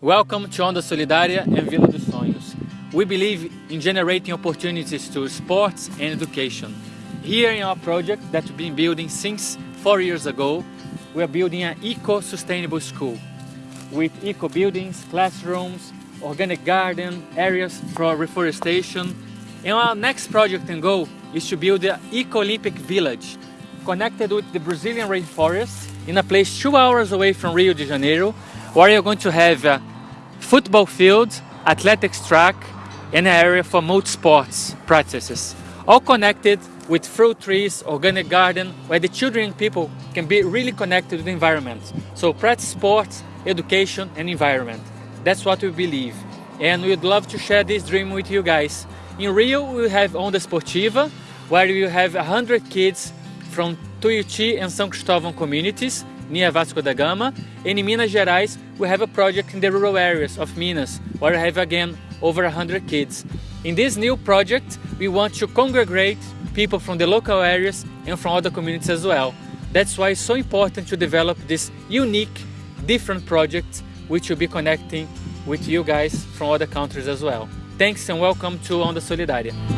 Welcome to Onda Solidária and Vila dos Sonhos. We believe in generating opportunities to sports and education. Here in our project that we've been building since four years ago, we are building an eco-sustainable school with eco buildings, classrooms, organic garden, areas for reforestation. And our next project and goal is to build an eco-Olympic village connected with the Brazilian rainforest in a place two hours away from Rio de Janeiro where you're going to have football field, athletics track, and an area for multi-sports practices. All connected with fruit trees, organic garden, where the children and people can be really connected with the environment. So practice sports, education and environment. That's what we believe. And we'd love to share this dream with you guys. In Rio, we have Onda Esportiva, where we have 100 kids from Tuiuti and São Cristóvão communities near Vasco da Gama. And in Minas Gerais, we have a project in the rural areas of Minas, where we have again over 100 kids. In this new project, we want to congregate people from the local areas and from other communities as well. That's why it's so important to develop this unique, different project which will be connecting with you guys from other countries as well. Thanks and welcome to Onda Solidária.